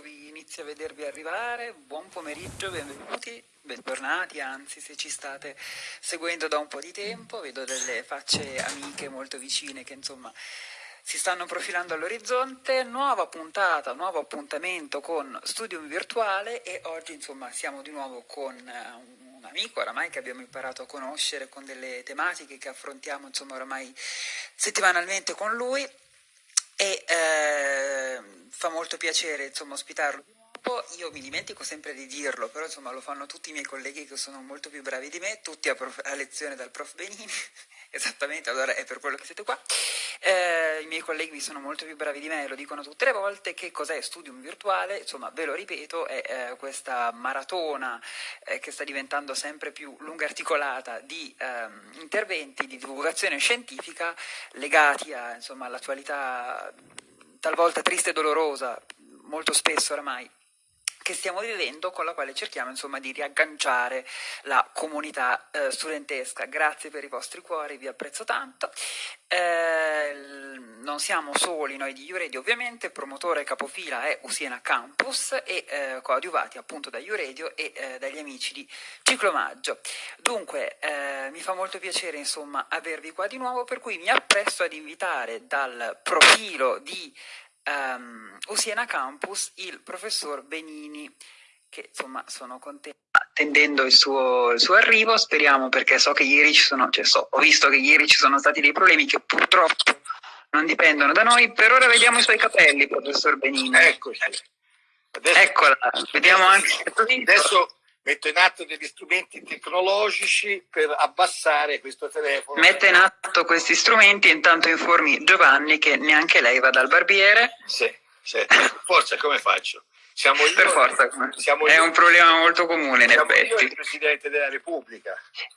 vi inizio a vedervi arrivare, buon pomeriggio, benvenuti, bentornati, anzi se ci state seguendo da un po' di tempo, vedo delle facce amiche molto vicine che insomma si stanno profilando all'orizzonte, nuova puntata, nuovo appuntamento con Studium Virtuale e oggi insomma siamo di nuovo con eh, un amico oramai che abbiamo imparato a conoscere con delle tematiche che affrontiamo insomma oramai settimanalmente con lui e eh, fa molto piacere insomma ospitarlo io mi dimentico sempre di dirlo, però insomma lo fanno tutti i miei colleghi che sono molto più bravi di me, tutti a, prof, a lezione dal prof Benini, esattamente, allora è per quello che siete qua. Eh, I miei colleghi sono molto più bravi di me, lo dicono tutte le volte, che cos'è Studium Virtuale? Insomma, ve lo ripeto, è eh, questa maratona eh, che sta diventando sempre più lunga articolata di ehm, interventi di divulgazione scientifica legati all'attualità talvolta triste e dolorosa, molto spesso oramai che stiamo vivendo con la quale cerchiamo insomma di riagganciare la comunità eh, studentesca. Grazie per i vostri cuori, vi apprezzo tanto. Eh, non siamo soli noi di Uredio ovviamente, promotore capofila è Usiena Campus e eh, coadiuvati appunto da Uredio e eh, dagli amici di Ciclomaggio. Dunque eh, mi fa molto piacere insomma avervi qua di nuovo per cui mi appresso ad invitare dal profilo di um, Usiena Campus il professor Benini, che insomma sono contenta attendendo il suo, il suo, arrivo, speriamo perché so che ieri ci sono, cioè so, ho visto che ieri ci sono stati dei problemi che purtroppo non dipendono da noi, per ora vediamo i suoi capelli, professor Benini. Eccoci. Adesso, Eccola, vediamo anche... Adesso metto in atto degli strumenti tecnologici per abbassare questo telefono. Mette in atto questi strumenti e intanto informi Giovanni che neanche lei va dal barbiere. Sì, sì. forza come faccio? Siamo io, per forza, siamo è io, un problema molto comune in effetti. Io il Presidente della Repubblica.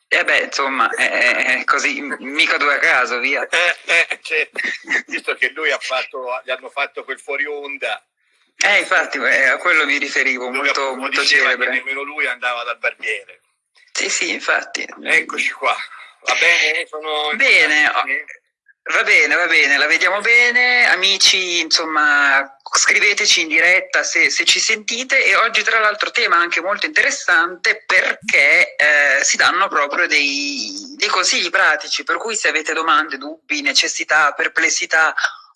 E eh beh, insomma, è così, mica due a caso, via. Eh, eh, cioè, visto che lui ha fatto, gli hanno fatto quel fuori onda eh, infatti, eh, a quello mi riferivo, lui molto, molto celebre. nemmeno lui andava dal barbiere. Sì, sì, infatti. Eccoci qua. Va bene? Sono bene, va bene, va bene, la vediamo bene. Amici, insomma, scriveteci in diretta se, se ci sentite e oggi tra l'altro tema anche molto interessante perché eh, si danno proprio dei, dei consigli pratici, per cui se avete domande, dubbi, necessità, perplessità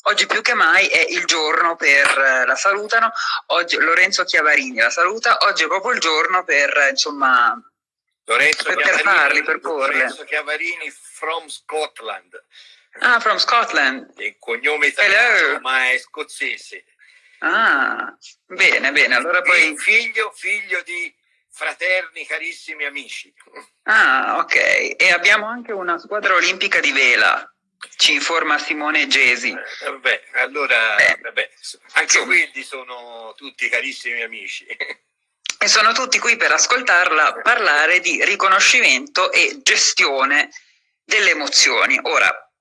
Oggi più che mai è il giorno per, eh, la salutano, oggi Lorenzo Chiavarini la saluta, oggi è proprio il giorno per, insomma, Lorenzo per, per farli, per porle. Lorenzo Chiavarini from Scotland. Ah, from Scotland. Il cognome italiano, ma è scozzese. Ah, bene, bene, allora poi... Figlio, figlio di fraterni, carissimi amici. Ah, ok. E abbiamo anche una squadra olimpica di vela. Ci informa Simone Gesi. Eh, vabbè, allora, eh, vabbè, anche insomma. quelli sono tutti carissimi amici. E sono tutti qui per ascoltarla parlare di riconoscimento e gestione delle emozioni. Ora,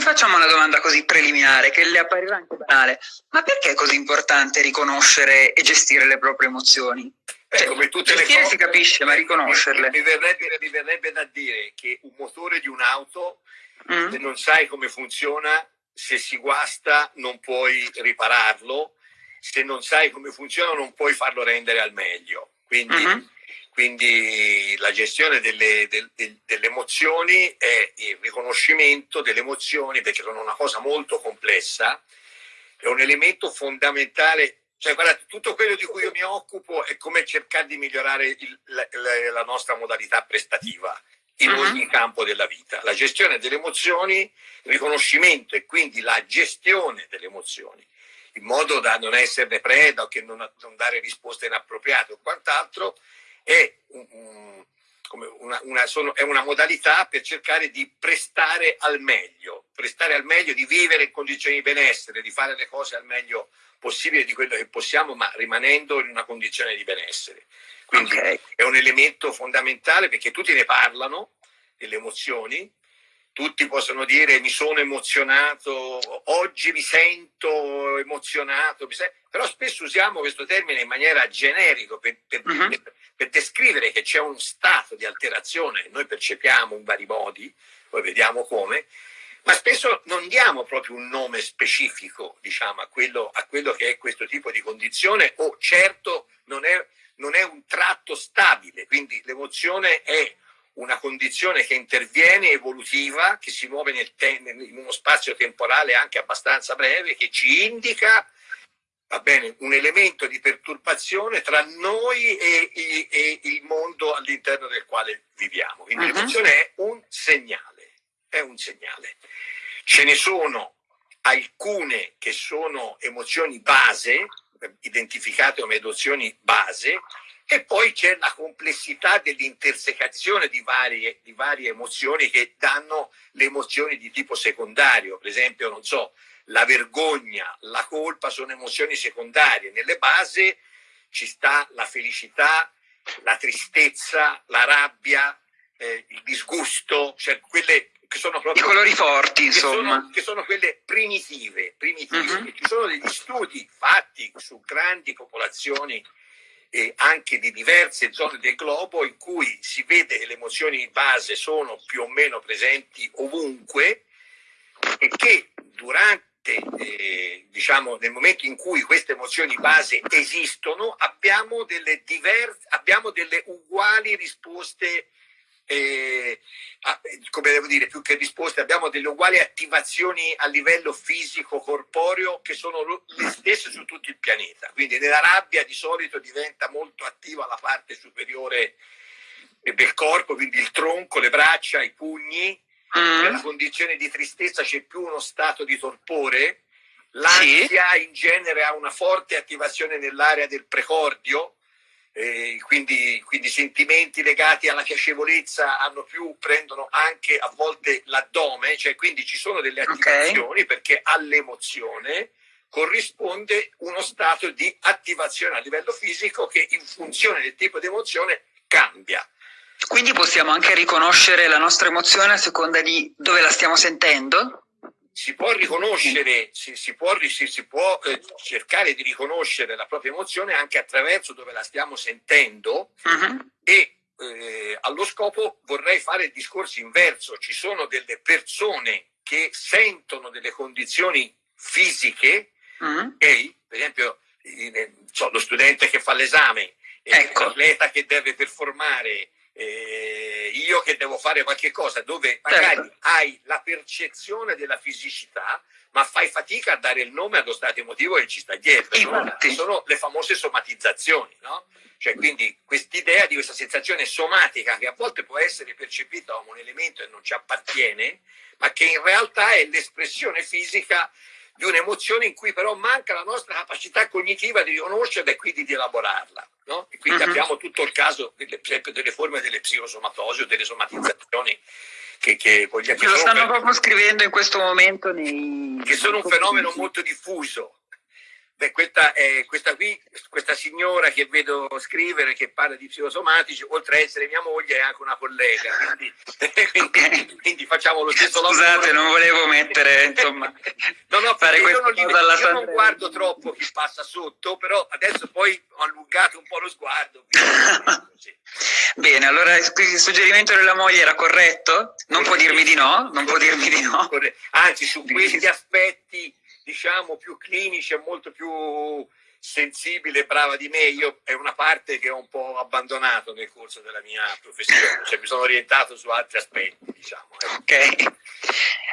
facciamo una domanda così preliminare che le apparirà anche banale, ma perché è così importante riconoscere e gestire le proprie emozioni? Eh, cioè, come tutte le cose, si capisce, ma riconoscerle. Mi verrebbe, mi verrebbe da dire che un motore di un'auto mm. se non sai come funziona, se si guasta non puoi ripararlo, se non sai come funziona non puoi farlo rendere al meglio. Quindi, mm -hmm. quindi la gestione delle, del, del, delle, emozioni è il riconoscimento delle emozioni, perché sono una cosa molto complessa, è un elemento fondamentale cioè, guardate, tutto quello di cui io mi occupo è come cercare di migliorare il, la, la, nostra modalità prestativa in uh -huh. ogni campo della vita. La gestione delle emozioni, il riconoscimento e quindi la gestione delle emozioni, in modo da non esserne preda o che non, non dare risposte inappropriate o quant'altro, è, un, una, una, sono, è una modalità per cercare di prestare al meglio, prestare al meglio, di vivere in condizioni di benessere, di fare le cose al meglio possibile di quello che possiamo, ma rimanendo in una condizione di benessere. Quindi okay. è un elemento fondamentale perché tutti ne parlano, delle emozioni, tutti possono dire mi sono emozionato, oggi mi sento emozionato, però spesso usiamo questo termine in maniera generica per, per, uh -huh. per, per descrivere che c'è un stato di alterazione che noi percepiamo in vari modi, poi vediamo come, ma spesso non diamo proprio un nome specifico diciamo, a, quello, a quello che è questo tipo di condizione o certo non è, non è un tratto stabile, quindi l'emozione è una condizione che interviene evolutiva, che si muove nel in uno spazio temporale anche abbastanza breve, che ci indica va bene, un elemento di perturbazione tra noi e, e, e il mondo all'interno del quale viviamo. Quindi uh -huh. l'emozione è un segnale, è un segnale. Ce ne sono alcune che sono emozioni base, identificate come emozioni base, e poi c'è la complessità dell'intersecazione di varie, di varie emozioni che danno le emozioni di tipo secondario. Per esempio, non so, la vergogna, la colpa sono emozioni secondarie. Nelle basi ci sta la felicità, la tristezza, la rabbia, eh, il disgusto, cioè quelle che sono proprio... I colori forti, che insomma. Sono, che sono quelle primitive. primitive. Mhm. -huh. Ci sono degli studi fatti su grandi popolazioni eh, anche di diverse zone del globo in cui si vede che le emozioni di base sono più o meno presenti ovunque e che durante, eh, diciamo, nel momento in cui queste emozioni base esistono, abbiamo delle, diverse, abbiamo delle uguali risposte eh, come devo dire, più che risposte, abbiamo delle uguali attivazioni a livello fisico, corporeo, che sono le stesse su tutto il pianeta. Quindi nella rabbia di solito diventa molto attiva la parte superiore del corpo, quindi il tronco, le braccia, i pugni. Mm. Nella condizione di tristezza c'è più uno stato di torpore. L'ansia sì. in genere ha una forte attivazione nell'area del precordio, eh, quindi, quindi, sentimenti legati alla piacevolezza hanno più, prendono anche a volte l'addome, cioè quindi ci sono delle attivazioni okay. perché all'emozione corrisponde uno stato di attivazione a livello fisico che in funzione del tipo di emozione cambia. Quindi possiamo anche riconoscere la nostra emozione a seconda di dove la stiamo sentendo? Si può riconoscere, si, si può, si, si può eh, cercare di riconoscere la propria emozione anche attraverso dove la stiamo sentendo uh -huh. e eh, allo scopo vorrei fare il discorso inverso. Ci sono delle persone che sentono delle condizioni fisiche, uh -huh. okay? per esempio so, lo studente che fa l'esame, ecco. l'atleta che deve performare, eh, io che devo fare qualche cosa dove magari certo. hai la percezione della fisicità ma fai fatica a dare il nome allo stato emotivo che ci sta dietro no? sono le famose somatizzazioni no? cioè quindi quest'idea di questa sensazione somatica che a volte può essere percepita come un elemento e non ci appartiene ma che in realtà è l'espressione fisica di un'emozione in cui però manca la nostra capacità cognitiva di riconoscerla e quindi di elaborarla. No? E quindi uh -huh. abbiamo tutto il caso, delle, per esempio, delle forme delle psicosomatosi o delle somatizzazioni che, che, che, lo stanno proprio scrivendo in questo momento nei... che sono un fenomeno molto diffuso. Beh, questa, è, questa qui, questa signora che vedo scrivere, che parla di psicosomatici, oltre a essere mia moglie, è anche una collega, quindi, quindi, quindi facciamo lo stesso Scusate, lavoro. Scusate, non volevo mettere, insomma, no, no, fare io, non, li, io non guardo troppo chi passa sotto, però adesso poi ho allungato un po' lo sguardo. Quindi, Bene, allora il suggerimento della moglie era corretto? Non può dirmi di no? Non può dirmi di no? Anzi, su questi aspetti diciamo più clinici e molto più sensibile e brava di me, io è una parte che ho un po' abbandonato nel corso della mia professione, cioè mi sono orientato su altri aspetti, diciamo. Ok,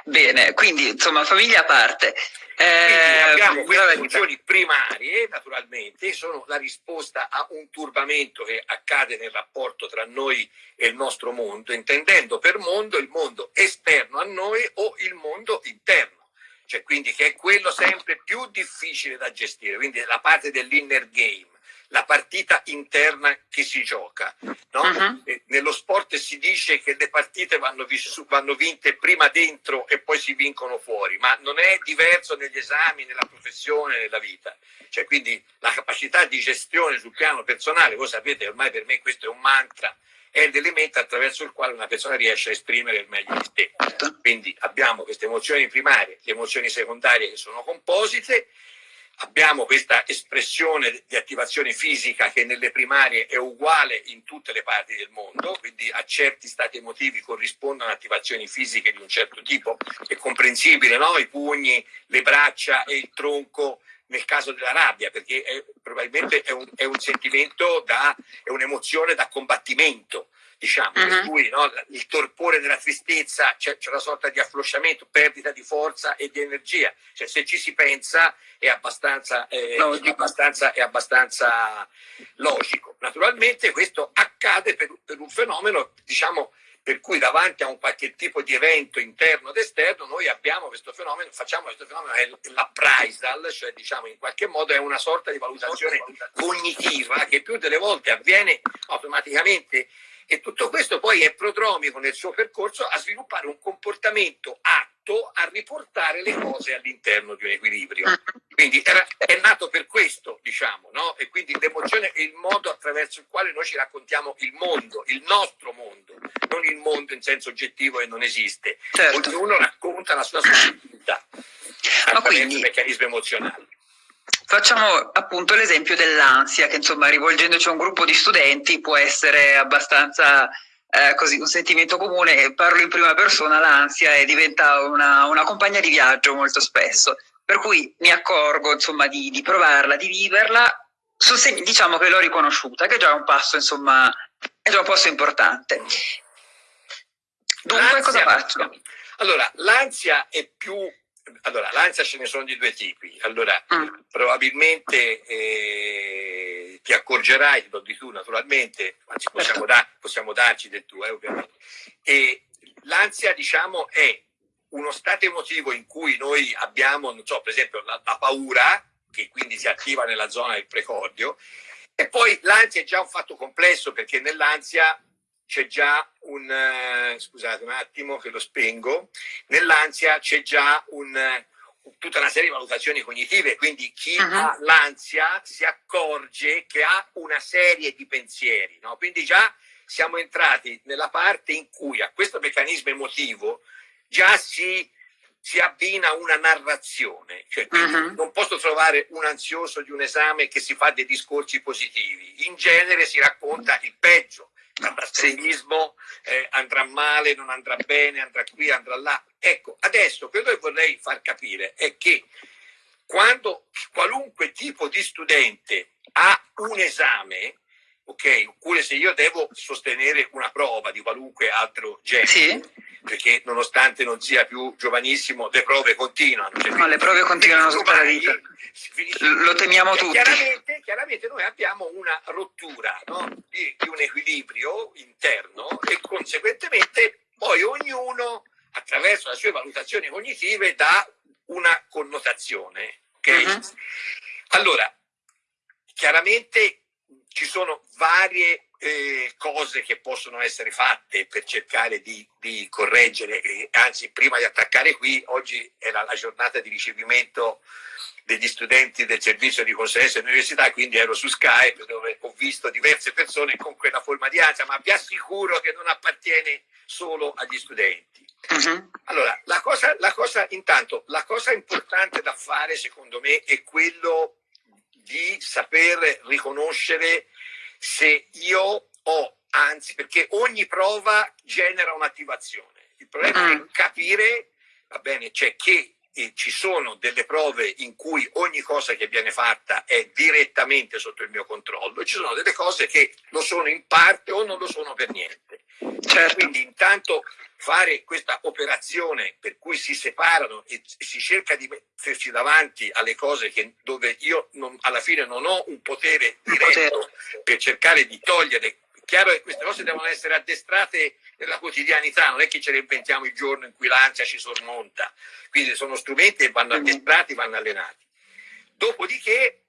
bene, quindi insomma famiglia a parte. Eh, abbiamo queste funzioni primarie, naturalmente, sono la risposta a un turbamento che accade nel rapporto tra noi e il nostro mondo, intendendo per mondo il mondo esterno a noi o il mondo interno cioè quindi che è quello sempre più difficile da gestire, quindi la parte dell'inner game, la partita interna che si gioca. No? Uh -huh. Nello sport si dice che le partite vanno, vanno, vinte prima dentro e poi si vincono fuori, ma non è diverso negli esami, nella professione, nella vita. Cioè, quindi la capacità di gestione sul piano personale, voi sapete ormai per me questo è un mantra, è l'elemento attraverso il quale una persona riesce a esprimere il meglio di sé. Quindi abbiamo queste emozioni primarie, le emozioni secondarie che sono composite, abbiamo questa espressione di attivazione fisica che nelle primarie è uguale in tutte le parti del mondo, quindi a certi stati emotivi corrispondono attivazioni fisiche di un certo tipo, è comprensibile, no? i pugni, le braccia e il tronco nel caso della rabbia, perché è, probabilmente è un, è un sentimento, da, è un'emozione da combattimento diciamo, uh -huh. per mhm. cui no, il torpore della tristezza c'è, una sorta di afflosciamento, perdita di forza e di energia. Cioè, se ci si pensa è abbastanza, eh, è abbastanza, è abbastanza logico. Naturalmente questo accade per, per un fenomeno, diciamo, per cui davanti a un qualche tipo di evento interno ed esterno noi abbiamo questo fenomeno, facciamo questo fenomeno, è l'appraisal, cioè diciamo in qualche modo è una sorta di valutazione cognitiva che più delle volte avviene automaticamente e tutto questo poi è prodromico nel suo percorso a sviluppare un comportamento atto a riportare le cose all'interno di un equilibrio. Quindi era, è nato per questo, diciamo, no? E quindi l'emozione è il modo attraverso il quale noi ci raccontiamo il mondo, il nostro mondo, non il mondo in senso oggettivo e non esiste. Certo. Ognuno racconta la sua soggettività attraverso quindi... meccanismi emozionali. Facciamo appunto l'esempio dell'ansia, che insomma rivolgendoci a un gruppo di studenti può essere abbastanza eh, così un sentimento comune, parlo in prima persona, l'ansia e diventa una, una, compagna di viaggio molto spesso, per cui mi accorgo insomma di, di provarla, di viverla, diciamo che l'ho riconosciuta, che è già un passo insomma, è già un passo importante. Dunque cosa faccio? Allora, l'ansia è più allora, l'ansia ce ne sono di due tipi. Allora, mm. probabilmente eh, ti accorgerai, lo di tu naturalmente, anzi possiamo, da, possiamo darci del tuo, eh, ovviamente. E l'ansia, diciamo, è uno stato emotivo in cui noi abbiamo, non so, per esempio, la, la paura, che quindi si attiva nella zona del precordio, e poi l'ansia è già un fatto complesso perché nell'ansia c'è già un, eh, scusate un attimo che lo spengo, nell'ansia c'è già un, eh, tutta una serie di valutazioni cognitive, quindi chi uh -huh. ha l'ansia si accorge che ha una serie di pensieri, no? quindi già siamo entrati nella parte in cui a questo meccanismo emotivo già si, si abbina una narrazione, cioè uh -huh. non posso trovare un ansioso di un esame che si fa dei discorsi positivi, in genere si racconta il peggio, l'assegnismo eh, andrà male, non andrà bene, andrà qui, andrà là. Ecco, adesso quello che vorrei far capire è che quando qualunque tipo di studente ha un esame, ok, oppure se io devo sostenere una prova di qualunque altro genere, sì. perché nonostante non sia più giovanissimo, le prove continuano. Cioè, no, le prove continuano tutta la vita. Lo temiamo tutti. Chiaramente, chiaramente, noi abbiamo una rottura no? di, di un equilibrio interno e conseguentemente poi ognuno attraverso le sue valutazioni cognitive dà una connotazione. Okay? Uh -huh. Allora, chiaramente ci sono varie eh, cose che possono essere fatte per cercare di, di correggere, eh, anzi prima di attaccare qui, oggi era la giornata di ricevimento degli studenti del servizio di consulenza dell'università, quindi ero su Skype dove ho visto diverse persone con quella forma di ansia, ma vi assicuro che non appartiene solo agli studenti. Uh mhm. -huh. Allora, la cosa, la cosa, intanto, la cosa importante da fare secondo me è quello di saper riconoscere se io ho, anzi, perché ogni prova genera un'attivazione. Il problema è mm. capire, va bene, cioè che eh, ci sono delle prove in cui ogni cosa che viene fatta è direttamente sotto il mio controllo e ci sono delle cose che lo sono in parte o non lo sono per niente. Certo. Quindi intanto fare questa operazione per cui si separano e si cerca di metterci davanti alle cose che, dove io non, alla fine non ho un potere diretto per cercare di togliere. Chiaro che queste cose devono essere addestrate nella quotidianità, non è che ce le inventiamo il giorno in cui l'ansia ci sormonta. Quindi sono strumenti che vanno addestrati, vanno allenati. Dopodiché,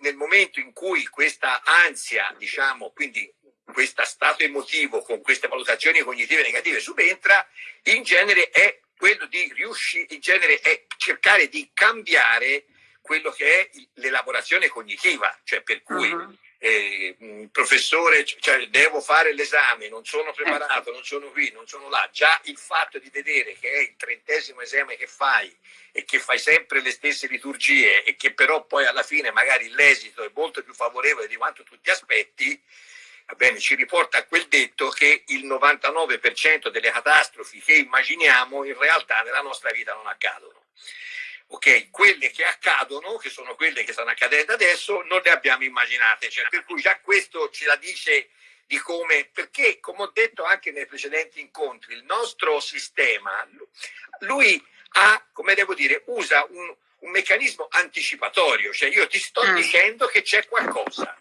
nel momento in cui questa ansia, diciamo, quindi questo stato emotivo con queste valutazioni cognitive negative subentra, in genere è quello di riuscire, in genere è cercare di cambiare quello che è l'elaborazione cognitiva, cioè per cui uh -huh. Eh, professore, cioè devo fare l'esame, non sono preparato, non sono qui, non sono là, già il fatto di vedere che è il trentesimo esame che fai e che fai sempre le stesse liturgie e che però poi alla fine magari l'esito è molto più favorevole di quanto tu ti aspetti, bene, ci riporta a quel detto che il 99% delle catastrofi che immaginiamo in realtà nella nostra vita non accadono ok? Quelle che accadono, che sono quelle che stanno accadendo adesso, non le abbiamo immaginate, cioè, per cui già questo ce la dice di come, perché come ho detto anche nei precedenti incontri, il nostro sistema, lui ha, come devo dire, usa un, un meccanismo anticipatorio, cioè io ti sto mm. dicendo che c'è qualcosa,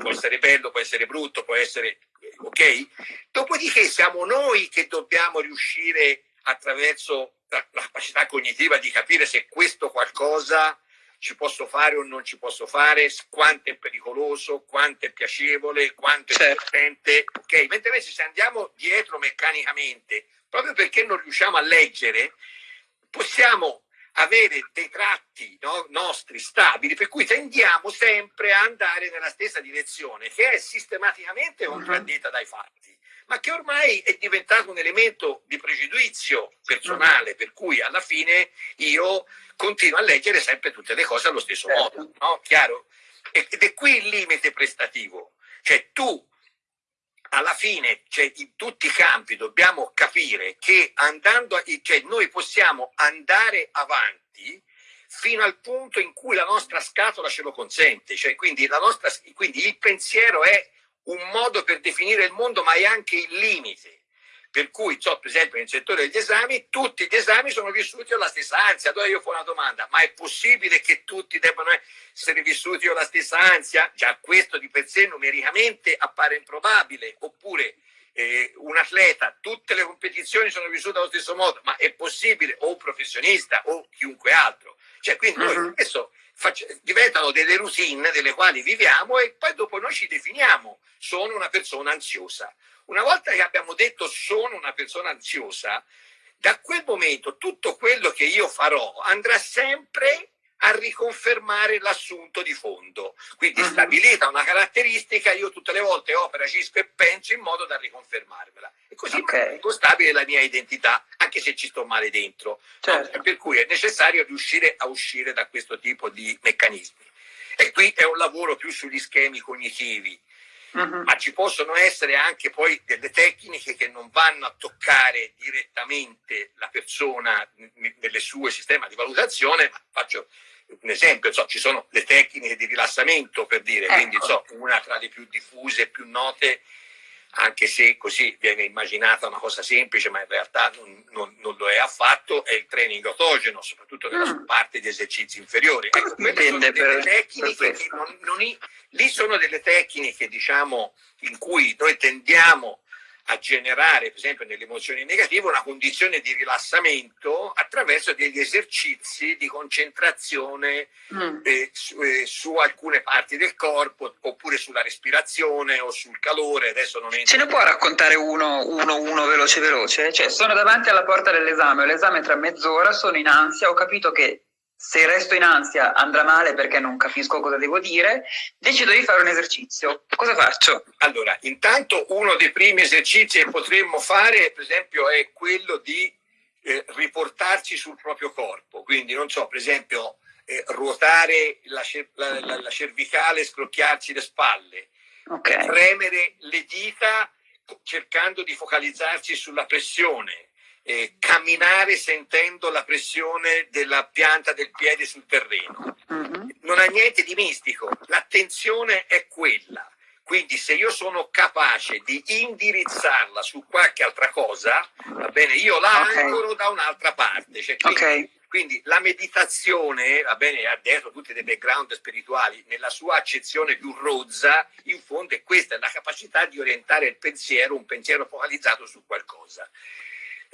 può essere bello, può essere brutto, può essere, ok? Dopodiché siamo noi che dobbiamo riuscire attraverso la, la capacità cognitiva di capire se questo qualcosa ci posso fare o non ci posso fare, quanto è pericoloso, quanto è piacevole, quanto è certo. divertente. Ok, mentre invece se andiamo dietro meccanicamente, proprio perché non riusciamo a leggere, possiamo avere dei tratti no, nostri stabili, per cui tendiamo sempre a andare nella stessa direzione, che è sistematicamente contraddetta dai fatti ma che ormai è diventato un elemento di pregiudizio personale, per cui alla fine io continuo a leggere sempre tutte le cose allo stesso certo. modo, no? Chiaro? Ed è qui il limite prestativo, cioè tu alla fine, cioè, in tutti i campi dobbiamo capire che andando, a, cioè, noi possiamo andare avanti fino al punto in cui la nostra scatola ce lo consente, cioè, quindi, nostra, quindi il pensiero è un modo per definire il mondo, ma è anche il limite. Per cui, so, per esempio, nel settore degli esami, tutti gli esami sono vissuti con la stessa ansia. Allora io faccio una domanda, ma è possibile che tutti debbano essere vissuti con la stessa ansia? Già questo di per sé numericamente appare improbabile. Oppure eh, un atleta, tutte le competizioni sono vissute allo stesso modo, ma è possibile, o un professionista o chiunque altro. Cioè, quindi noi uh-huh. adesso diventano delle routine delle quali viviamo e poi dopo noi ci definiamo, sono una persona ansiosa. Una volta che abbiamo detto sono una persona ansiosa, da quel momento tutto quello che io farò andrà sempre a riconfermare l'assunto di fondo. Quindi uh-huh. stabilita una caratteristica, io tutte le volte opera, agisco e penso in modo da riconfermarmela. E così okay. è stabile la mia identità, anche se ci sto male dentro. Certo. Per cui è necessario riuscire a uscire da questo tipo di meccanismi. E qui è un lavoro più sugli schemi cognitivi, uh-huh. ma ci possono essere anche poi delle tecniche che non vanno a toccare direttamente la persona nelle sue sistemi di valutazione, ma faccio un esempio, so, ci sono le tecniche di rilassamento per dire, ecco. quindi so, una tra le più diffuse e più note, anche se così viene immaginata una cosa semplice, ma in realtà non, non, non lo è affatto, è il training autogeno, soprattutto nella mm. parte di esercizi inferiori. Ecco, quelle sono delle per, tecniche per che non, non, lì sono delle tecniche, diciamo, in cui noi tendiamo a generare, per esempio nelle emozioni negative, una condizione di rilassamento attraverso degli esercizi di concentrazione mm. eh, su, eh, su, alcune parti del corpo, oppure sulla respirazione o sul calore. Adesso non Ce ne può raccontare uno, uno, uno veloce veloce? Cioè, sono davanti alla porta dell'esame, ho l'esame tra mezz'ora, sono in ansia, ho capito che se resto in ansia andrà male perché non capisco cosa devo dire, decido di fare un esercizio. Cosa faccio? Allora, intanto uno dei primi esercizi che potremmo fare, per esempio, è quello di eh, riportarci sul proprio corpo. Quindi, non so, per esempio, eh, ruotare la, la, la, la, cervicale, scrocchiarci le spalle, okay. premere le dita cercando di focalizzarci sulla pressione eh, camminare sentendo la pressione della pianta del piede sul terreno. Mm-hmm. Non ha niente di mistico, l'attenzione è quella. Quindi se io sono capace di indirizzarla su qualche altra cosa, va bene, io la okay. da un'altra parte. Cioè, quindi, okay. quindi, la meditazione, va bene, ha dietro tutti dei background spirituali, nella sua accezione più rozza, in fondo è questa, è la capacità di orientare il pensiero, un pensiero focalizzato su qualcosa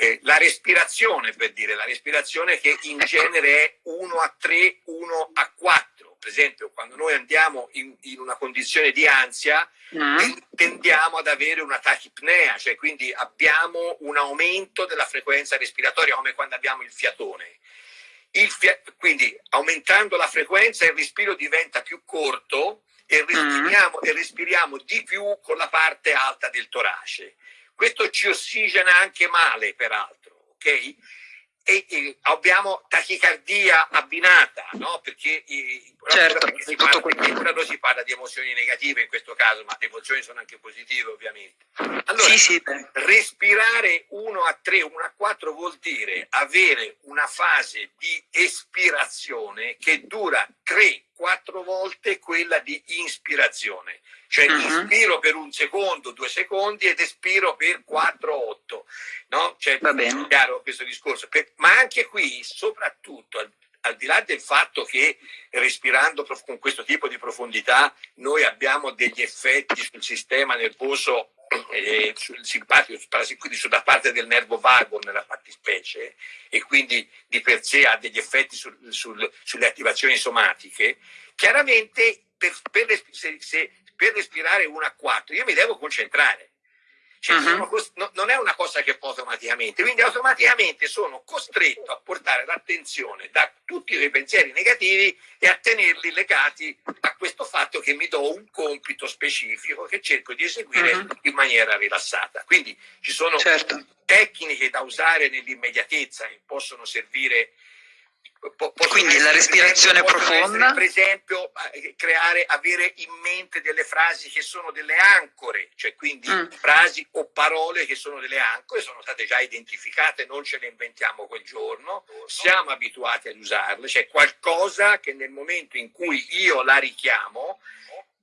eh, la respirazione, per dire, la respirazione che in genere è 1 a 3, 1 a 4. Per esempio, quando noi andiamo in, in una condizione di ansia, mm. tendiamo ad avere una tachipnea, cioè quindi abbiamo un aumento della frequenza respiratoria, come quando abbiamo il fiatone. Il fia quindi aumentando la frequenza il respiro diventa più corto e respiriamo, mm. e respiriamo di più con la parte alta del torace. Questo ci ossigena anche male, peraltro, ok? e, e abbiamo tachicardia abbinata, no? perché, certo, perché, si parla, perché si parla di emozioni negative in questo caso, ma le emozioni sono anche positive ovviamente. Allora, sì, sì. respirare 1 a 3, 1 a 4 vuol dire avere una fase di espirazione che dura 3-4 volte quella di inspirazione. Cioè uh-huh. inspiro per un secondo, due secondi ed espiro per 4-8. No? Cioè, Va bene. chiaro questo discorso. Per, ma anche qui, soprattutto, al, al, di là del fatto che respirando con questo tipo di profondità noi abbiamo degli effetti sul sistema nervoso eh, sul simpatico, quindi sulla parte del nervo vago nella fattispecie e quindi di per sé ha degli effetti sul, sul, sulle attivazioni somatiche, chiaramente per, per, se, se, per respirare 1 a 4 io mi devo concentrare. Cioè, uh-huh. sono, non è una cosa che fa automaticamente, quindi automaticamente sono costretto a portare l'attenzione da tutti i pensieri negativi e a tenerli legati a questo fatto che mi do un compito specifico che cerco di eseguire uh-huh. in maniera rilassata. Quindi ci sono certo. tecniche da usare nell'immediatezza che possono servire quindi la respirazione profonda. Essere, per esempio, eh, creare, avere in mente delle frasi che sono delle ancore, cioè quindi mm. frasi o parole che sono delle ancore, sono state già identificate, non ce le inventiamo quel giorno, siamo abituati ad usarle, cioè qualcosa che nel momento in cui io la richiamo,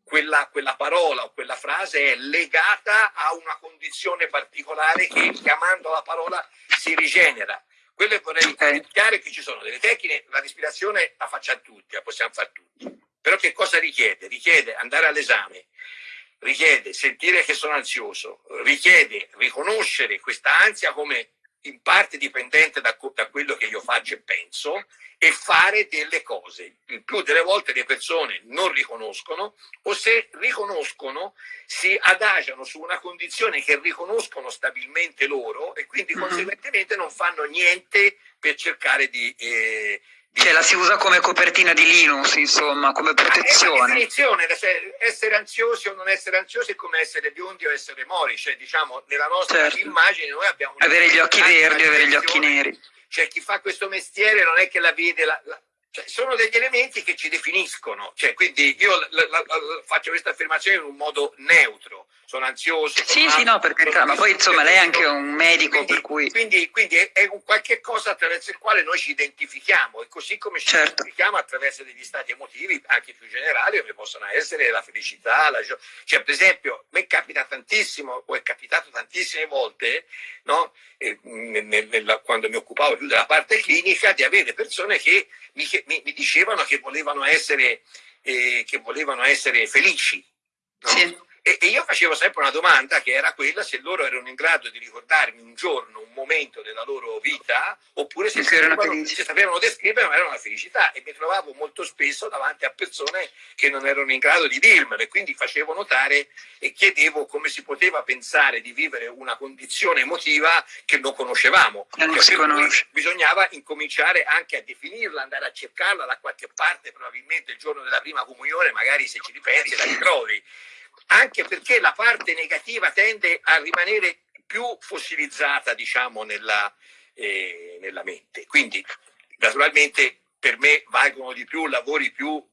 quella, quella, parola o quella frase è legata a una condizione particolare che chiamando la parola si rigenera. Quello che vorrei evidenziare è che ci sono delle tecniche, la respirazione la facciamo tutti, la possiamo fare tutti. Però che cosa richiede? Richiede andare all'esame, richiede sentire che sono ansioso, richiede riconoscere questa ansia come in parte dipendente da, da, quello che io faccio e penso e fare delle cose. Il più delle volte le persone non riconoscono o se riconoscono si adagiano su una condizione che riconoscono stabilmente loro e quindi mm-hmm. conseguentemente non fanno niente per cercare di, eh, cioè la si usa come copertina di Linux, insomma, come protezione. È definizione, cioè, essere ansiosi o non essere ansiosi è come essere biondi o essere mori, cioè diciamo nella nostra certo. immagine noi abbiamo... Avere gli occhi verdi, avere gli occhi neri. Cioè chi fa questo mestiere non è che la vede, la, la, cioè, sono degli elementi che ci definiscono, cioè, quindi io faccio questa affermazione in un modo neutro, sono ansioso. Sì, sì, no, per carità, ma poi insomma lei è anche un medico quindi, per cui... Quindi, quindi è, è, un qualche cosa attraverso il quale noi ci identifichiamo e così come ci certo. identifichiamo attraverso degli stati emotivi anche più generali come possono essere la felicità, la gioia. Cioè per esempio a me capita tantissimo, o è capitato tantissime volte, no? eh, nel, nel, quando mi occupavo più della parte clinica, di avere persone che mi, mi, mi dicevano che volevano essere, eh, che volevano essere felici. No? Sì. E, e, io facevo sempre una domanda che era quella se loro erano in grado di ricordarmi un giorno, un momento della loro vita, oppure se, sapevano, se sapevano descrivere ma era una felicità. E mi trovavo molto spesso davanti a persone che non erano in grado di dirmelo e quindi facevo notare e chiedevo come si poteva pensare di vivere una condizione emotiva che non conoscevamo. Non cioè, si conosce. Bisognava incominciare anche a definirla, andare a cercarla da qualche parte, probabilmente il giorno della prima comunione, magari se ci ripensi la ritrovi anche perché la parte negativa tende a rimanere più fossilizzata, diciamo, nella, eh, nella mente. Quindi, naturalmente, per me valgono di più lavori più,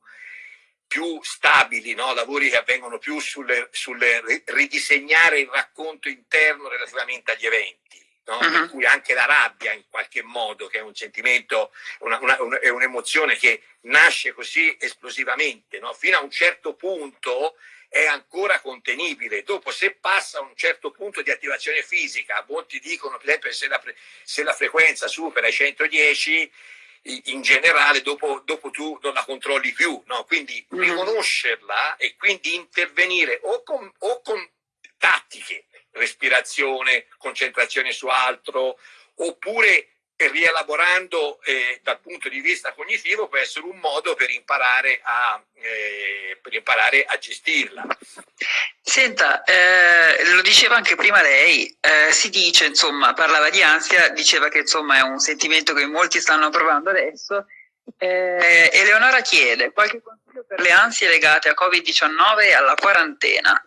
più stabili, no? lavori che avvengono più sul ridisegnare il racconto interno relativamente agli eventi. No? Uh-huh. Per cui anche la rabbia in qualche modo, che è un sentimento, una, una, un, è un'emozione che nasce così esplosivamente, no? fino a un certo punto è ancora contenibile. Dopo, se passa un certo punto di attivazione fisica, molti dicono, per esempio, se la, se la frequenza supera i 110, in generale dopo, dopo, tu non la controlli più, no? quindi mm. riconoscerla e quindi intervenire o con, o con tattiche, respirazione, concentrazione su altro, oppure e rielaborando eh, dal punto di vista cognitivo può essere un modo per imparare a, eh, per imparare a gestirla. Senta, eh, lo diceva anche prima lei, eh, si dice, insomma, parlava di ansia, diceva che insomma è un sentimento che molti stanno provando adesso. Eh, Eleonora chiede qualche consiglio per per le ansie legate a Covid-19 e alla quarantena.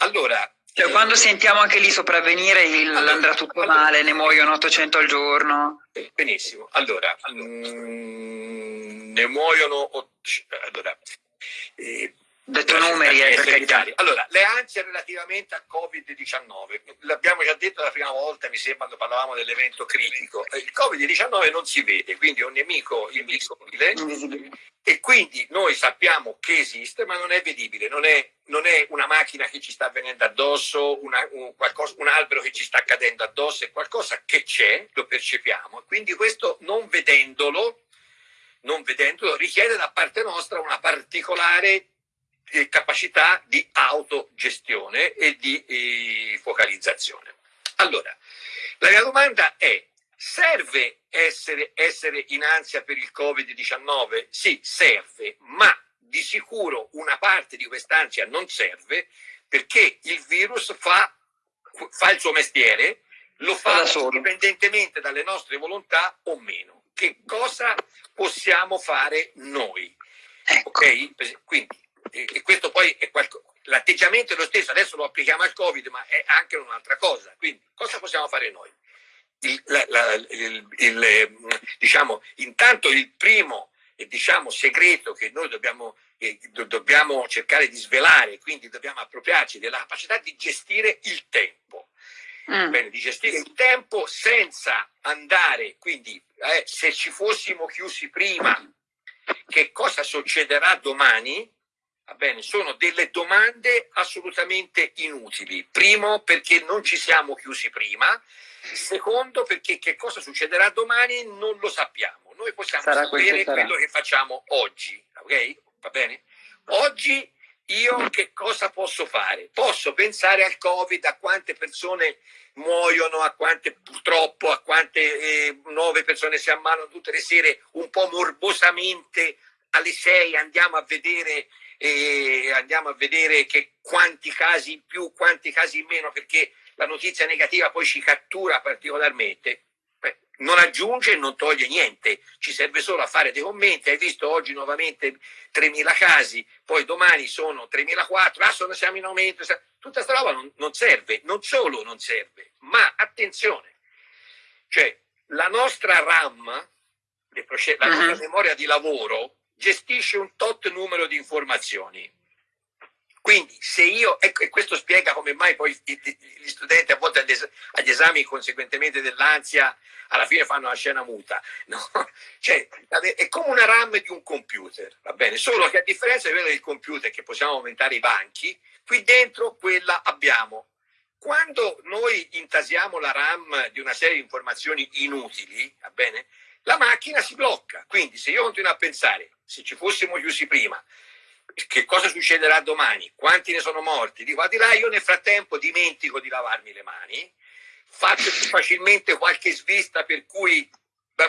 Allora, cioè, quando sentiamo anche lì sopravvenire il allora, andrà tutto allora, male, ne muoiono 800 al giorno. Benissimo, allora, mh, ne muoiono... Allora, eh, Detto numeri, eh, per Allora, le ansie relativamente a Covid-19, l'abbiamo già detto la prima volta, mi sembra, quando parlavamo dell'evento critico. Il Covid-19 non si vede, quindi è un nemico invisibile, invisibile. E quindi noi sappiamo che esiste, ma non è vedibile, non è, non è una macchina che ci sta venendo addosso, una, un, qualcosa, un, albero che ci sta cadendo addosso, è qualcosa che c'è, lo percepiamo, quindi questo non vedendolo, non vedendolo richiede da parte nostra una particolare eh, capacità di autogestione e di eh, focalizzazione. Allora, la mia domanda è, serve essere, essere in ansia per il Covid-19? Sì, serve, ma di sicuro una parte di quest'ansia non serve perché il virus fa, fa il suo mestiere, lo fa indipendentemente dalle nostre volontà o meno. Che cosa possiamo fare noi? Ecco. Ok? Quindi, e questo poi è qualcosa. L'atteggiamento è lo stesso, adesso lo applichiamo al Covid, ma è anche un'altra cosa. Quindi, cosa possiamo fare noi? il, la, la, il, il, diciamo, intanto il primo diciamo, segreto che noi dobbiamo, eh, dobbiamo cercare di svelare, quindi dobbiamo appropriarci della capacità di gestire il tempo. Mm. Bene, di gestire il tempo senza andare, quindi eh, se ci fossimo chiusi prima, che cosa succederà domani? Va bene, sono delle domande assolutamente inutili. Primo, perché non ci siamo chiusi prima, Secondo, perché che cosa succederà domani non lo sappiamo. Noi possiamo sarà sapere quello che facciamo oggi, ok? Va bene? Oggi io che cosa posso fare? Posso pensare al Covid, a quante persone muoiono, a quante purtroppo, a quante eh, nuove persone si ammalano tutte le sere, un po' morbosamente alle 6 andiamo a vedere, eh, andiamo a vedere che quanti casi in più, quanti casi in meno, perché la notizia negativa poi ci cattura particolarmente, beh, non aggiunge e non toglie niente, ci serve solo a fare dei commenti, hai visto oggi nuovamente 3.000 casi, poi domani sono 3.004, ah sono, siamo in aumento, tutta questa roba non, non serve, non solo non serve, ma attenzione, cioè la nostra RAM, la nostra mhm. -huh. memoria di lavoro, gestisce un tot numero di informazioni quindi se io, ecco, e questo spiega come mai poi gli studenti a volte agli esami, conseguentemente dell'ansia, alla fine fanno la scena muta. No? Cioè, è come una RAM di un computer, va bene? Solo che a differenza di quello del computer, che possiamo aumentare i banchi, qui dentro quella abbiamo. Quando noi intasiamo la RAM di una serie di informazioni inutili, va bene? La macchina si blocca. Quindi se io continuo a pensare, se ci fossimo chiusi prima, che cosa succederà domani, quanti ne sono morti, dico al di là io nel frattempo dimentico di lavarmi le mani, faccio più facilmente qualche svista per cui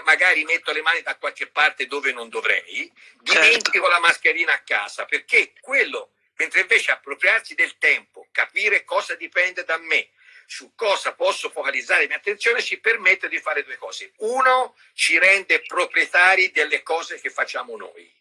magari metto le mani da qualche parte dove non dovrei, dimentico certo. la mascherina a casa, perché quello, mentre invece appropriarsi del tempo, capire cosa dipende da me, su cosa posso focalizzare la mia attenzione, ci permette di fare due cose. Uno, ci rende proprietari delle cose che facciamo noi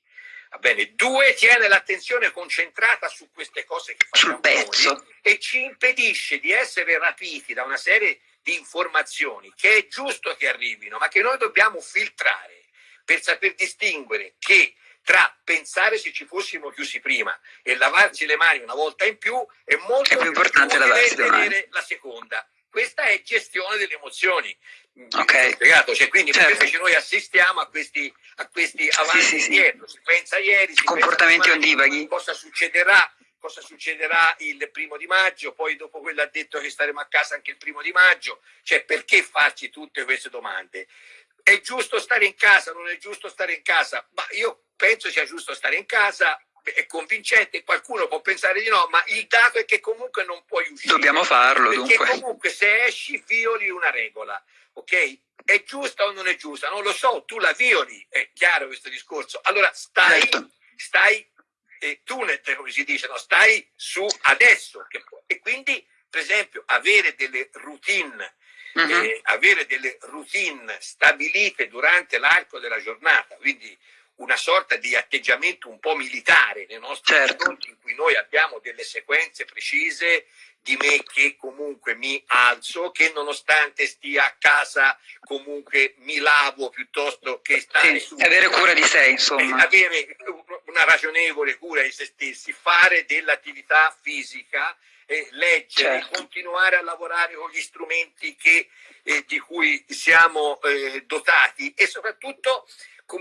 Va bene. Due, tiene l'attenzione concentrata su queste cose che facciamo noi e ci impedisce di essere rapiti da una serie di informazioni che è giusto che arrivino, ma che noi dobbiamo filtrare per saper distinguere che tra pensare se ci fossimo chiusi prima e lavarci le mani una volta in più è molto è più importante lavarsi le mani. la seconda. Questa è gestione delle emozioni. Ok. Spiegato? Cioè, quindi certo. invece noi assistiamo a questi, a questi avanti sì, sì, indietro. Si pensa ieri, si comportamenti ondivaghi. Cosa succederà? Cosa succederà il primo di maggio? Poi dopo quello ha detto che staremo a casa anche il primo di maggio. Cioè, perché farci tutte queste domande? È giusto stare in casa? Non è giusto stare in casa? Ma io penso sia giusto stare in casa è convincente, qualcuno può pensare di no, ma il dato è che comunque non puoi uscire. Dobbiamo farlo, perché dunque. comunque se esci violi una regola, ok? È giusta o non è giusta? Non lo so, tu la violi, è chiaro questo discorso. Allora stai, certo. stai eh, tunet, come si dice, no? stai su adesso. e quindi, per esempio, avere delle routine Uh -huh. eh, avere delle routine stabilite durante l'arco della giornata, quindi una sorta di atteggiamento un po' militare nei nostri certo. confronti, in cui noi abbiamo delle sequenze precise di me che comunque mi alzo, che nonostante stia a casa comunque mi lavo piuttosto che stare sì, su. Avere cura di sé, insomma. Avere una ragionevole cura di se stessi, fare dell'attività fisica, eh, leggere, certo. continuare a lavorare con gli strumenti che, eh, di cui siamo eh, dotati e soprattutto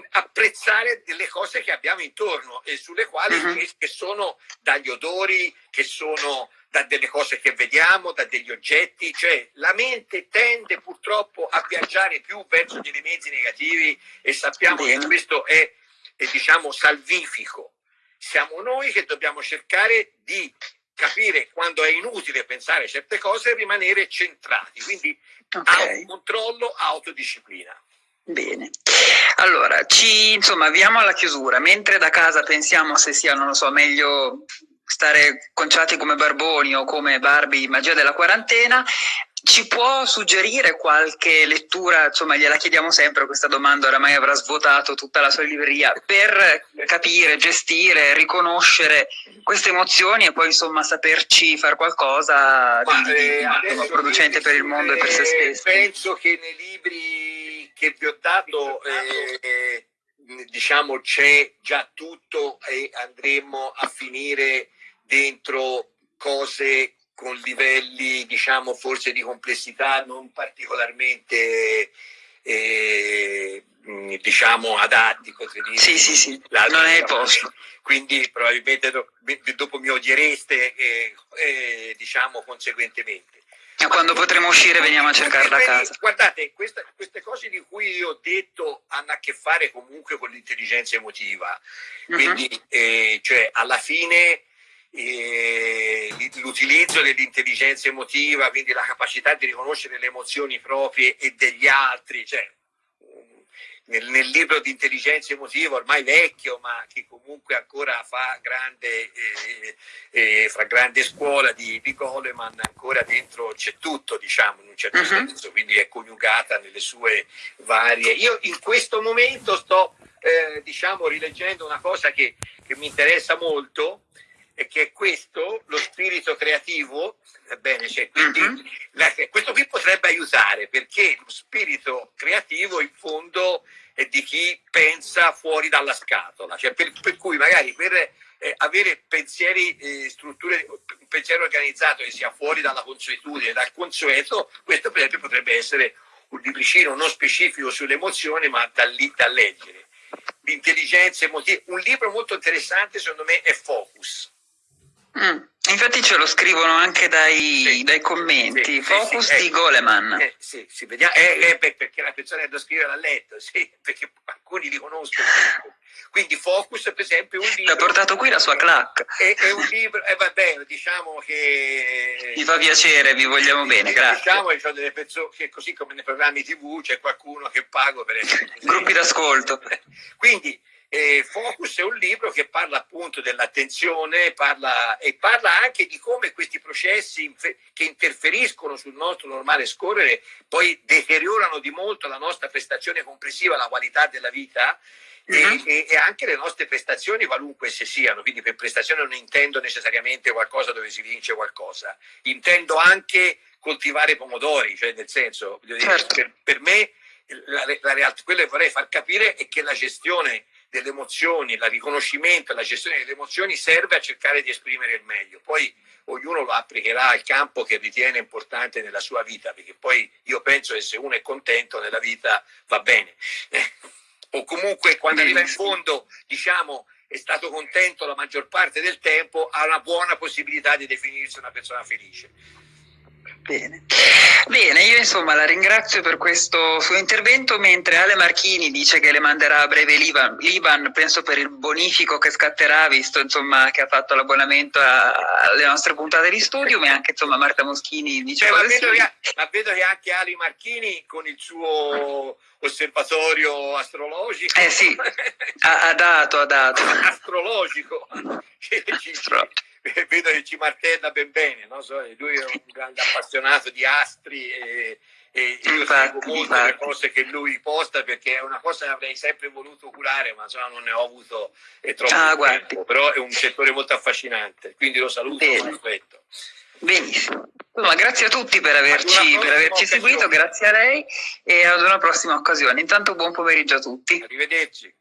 apprezzare delle cose che abbiamo intorno e sulle quali uh-huh. che sono dagli odori, che sono da delle cose che vediamo, da degli oggetti, cioè la mente tende purtroppo a viaggiare più verso gli elementi negativi e sappiamo Bene. che questo è, è diciamo salvifico. Siamo noi che dobbiamo cercare di capire quando è inutile pensare certe cose e rimanere centrati, quindi okay. autocontrollo, autodisciplina. Bene, allora ci insomma avviamo alla chiusura, mentre da casa pensiamo se sia, non lo so, meglio stare conciati come barboni o come Barbie magia della quarantena, ci può suggerire qualche lettura, insomma gliela chiediamo sempre questa domanda, oramai avrà svuotato tutta la sua libreria, per capire, gestire, riconoscere queste emozioni e poi insomma saperci fare qualcosa Ma, di, eh, di producente per il mondo e per se stessi. Penso che nei libri che vi ho dato eh, diciamo c'è già tutto e andremo a finire dentro cose con livelli diciamo forse di complessità non particolarmente eh, diciamo adatti dire. sì sì sì non è il posto quindi probabilmente dopo mi odiereste eh, eh, diciamo conseguentemente e quando potremo uscire veniamo a cercarla a casa. Guardate, questa, queste cose di cui io ho detto hanno a che fare comunque con l'intelligenza emotiva. Quindi, uh-huh. eh, cioè, alla fine l'utilizzo dell'intelligenza emotiva, quindi la capacità di riconoscere le emozioni proprie e degli altri, cioè, nel, nel, libro di intelligenza emotiva, ormai vecchio, ma che comunque ancora fa grande, eh, eh, fa grande scuola di, di Goleman, ancora dentro c'è tutto, diciamo, in un certo uh-huh. senso, quindi è coniugata nelle sue varie. Io in questo momento sto, eh, diciamo, rileggendo una cosa che, che mi interessa molto, e che è questo, lo spirito creativo, ebbene, cioè, quindi uh-huh. la, questo qui potrebbe aiutare perché lo spirito creativo in fondo è di chi pensa fuori dalla scatola, cioè per, per cui magari per eh, avere pensieri, eh, strutture, un pensiero organizzato che sia fuori dalla consuetudine, dal consueto, questo per esempio potrebbe essere un libricino non specifico sulle emozioni ma da, lì, da leggere. L'intelligenza emotiva, un libro molto interessante secondo me è Focus Mm. Infatti ce lo scrivono anche dai, sì. dai commenti, sì, Focus sì, di eh, Goleman. Eh, sì, sì, vediamo, eh, eh, perché la persona che lo scrive l'ha letto, sì, perché alcuni li conoscono. Quindi Focus, per esempio, è un libro... Ha portato qui la sua clac. È, è un libro, e eh, vabbè, diciamo che... Mi fa piacere, vi vogliamo bene, grazie. Diciamo che, delle persone, che così come nei programmi tv c'è qualcuno che pago per essere... Gruppi d'ascolto. Quindi eh, Focus è un libro che parla appunto dell'attenzione parla, e parla anche di come questi processi che interferiscono sul nostro normale scorrere poi deteriorano di molto la nostra prestazione complessiva, la qualità della vita. Uh-huh. E, e, anche le nostre prestazioni, qualunque esse siano, quindi per prestazione non intendo necessariamente qualcosa dove si vince qualcosa, intendo anche coltivare pomodori, cioè nel senso, certo. per, per, me la, la realtà, quello che vorrei far capire è che la gestione delle emozioni, il riconoscimento e la gestione delle emozioni serve a cercare di esprimere il meglio. Poi ognuno lo applicherà al campo che ritiene importante nella sua vita, perché poi io penso che se uno è contento nella vita va bene. O comunque quando arriva in fondo, diciamo, è stato contento la maggior parte del tempo, ha una buona possibilità di definirsi una persona felice. Bene. Bene, io insomma la ringrazio per questo suo intervento, mentre Ale Marchini dice che le manderà a breve l'Ivan, l'Ivan penso per il bonifico che scatterà, visto insomma che ha fatto l'abbonamento alle nostre puntate di studio, e anche insomma Marta Moschini dice... Eh, ma, vedo che, ma, vedo che, anche Ali Marchini con il suo osservatorio astrologico... Eh sì, ha, ha dato, ha dato. Astrologico. Astro vedo che ci martella ben bene, no? so, lui è un grande appassionato di astri e, e io seguo infatti. le cose che lui posta perché è una cosa che avrei sempre voluto curare ma insomma non ne ho avuto è troppo ah, tempo. Però è un settore molto affascinante quindi lo saluto e lo aspetto benissimo. Insomma, grazie a tutti per averci, per averci seguito grazie a lei e ad una prossima occasione. Intanto buon pomeriggio a tutti. Arrivederci